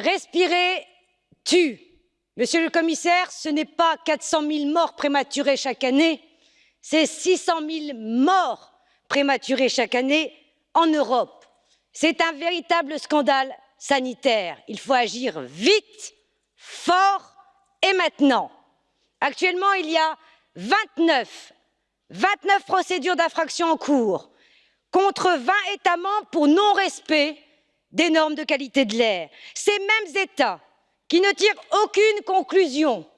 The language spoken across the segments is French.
respirer tue. Monsieur le commissaire, ce n'est pas 400 000 morts prématurés chaque année, c'est 600 000 morts prématurés chaque année en Europe. C'est un véritable scandale sanitaire. Il faut agir vite, fort et maintenant. Actuellement, il y a 29, 29 procédures d'infraction en cours contre 20 États membres pour non-respect des normes de qualité de l'air. Ces mêmes États qui ne tirent aucune conclusion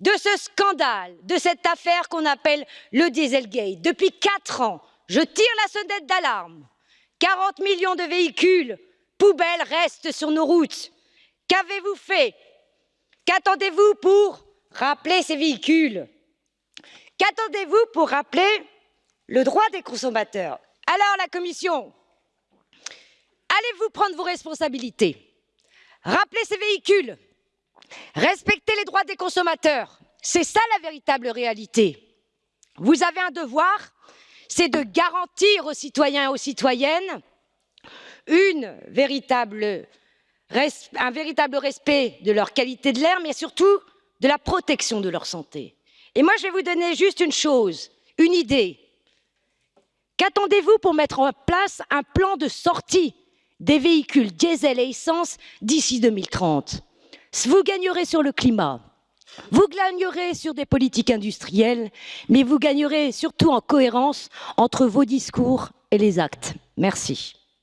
de ce scandale, de cette affaire qu'on appelle le Dieselgate. Depuis quatre ans, je tire la sonnette d'alarme. 40 millions de véhicules poubelles restent sur nos routes. Qu'avez-vous fait? Qu'attendez-vous pour rappeler ces véhicules? Qu'attendez-vous pour rappeler le droit des consommateurs? Alors la Commission, allez-vous prendre vos responsabilités Rappelez ces véhicules Respecter les droits des consommateurs, c'est ça la véritable réalité. Vous avez un devoir, c'est de garantir aux citoyens et aux citoyennes un véritable respect de leur qualité de l'air, mais surtout de la protection de leur santé. Et moi, je vais vous donner juste une chose, une idée. Qu'attendez-vous pour mettre en place un plan de sortie des véhicules diesel et essence d'ici 2030 vous gagnerez sur le climat, vous gagnerez sur des politiques industrielles, mais vous gagnerez surtout en cohérence entre vos discours et les actes. Merci.